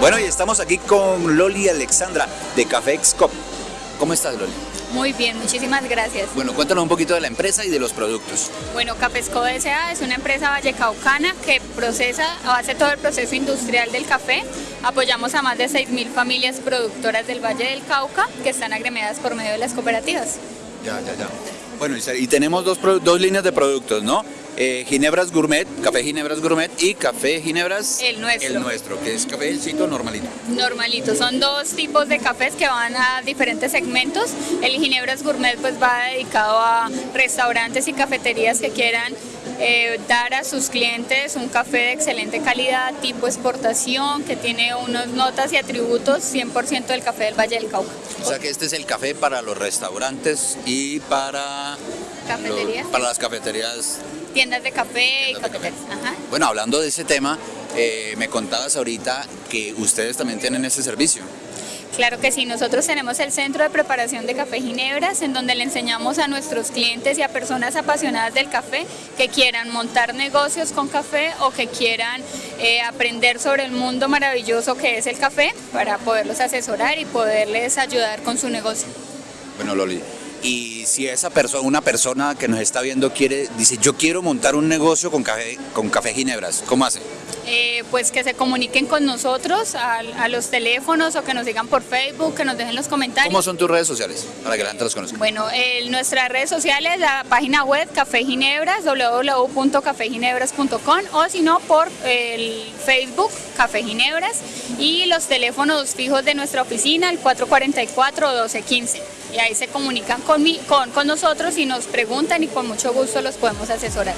Bueno, y estamos aquí con Loli Alexandra de Café Excop. ¿Cómo estás, Loli? Muy bien, muchísimas gracias. Bueno, cuéntanos un poquito de la empresa y de los productos. Bueno, Cafesco S.A. es una empresa vallecaucana que procesa o hace todo el proceso industrial del café. Apoyamos a más de 6.000 familias productoras del Valle del Cauca que están agremiadas por medio de las cooperativas. Ya, ya, ya. Bueno, y tenemos dos, dos líneas de productos, ¿no? Eh, Ginebras Gourmet, Café Ginebras Gourmet y Café Ginebras... El nuestro. El nuestro, que es cafecito normalito. Normalito, son dos tipos de cafés que van a diferentes segmentos. El Ginebras Gourmet pues va dedicado a restaurantes y cafeterías que quieran eh, dar a sus clientes un café de excelente calidad, tipo exportación, que tiene unas notas y atributos 100% del café del Valle del Cauca. O sea que este es el café para los restaurantes y para, ¿Cafeterías? para las cafeterías. Tiendas de café y cafeterías. Bueno, hablando de ese tema, eh, me contabas ahorita que ustedes también tienen ese servicio. Claro que sí, nosotros tenemos el Centro de Preparación de Café Ginebras, en donde le enseñamos a nuestros clientes y a personas apasionadas del café que quieran montar negocios con café o que quieran eh, aprender sobre el mundo maravilloso que es el café para poderlos asesorar y poderles ayudar con su negocio. Bueno, Loli, y si esa persona, una persona que nos está viendo quiere, dice yo quiero montar un negocio con café, con café Ginebras, ¿cómo hace? Eh, pues que se comuniquen con nosotros a, los teléfonos o que nos digan por Facebook, que nos dejen los comentarios. ¿Cómo son tus redes sociales para que la gente los conozca? Bueno, nuestras redes sociales, la página web Café Ginebras, www.cafeginebras.com o si no por el Facebook Café Ginebras y los teléfonos fijos de nuestra oficina, el 444-1215. Y ahí se comunican con, con, con nosotros y nos preguntan y con mucho gusto los podemos asesorar.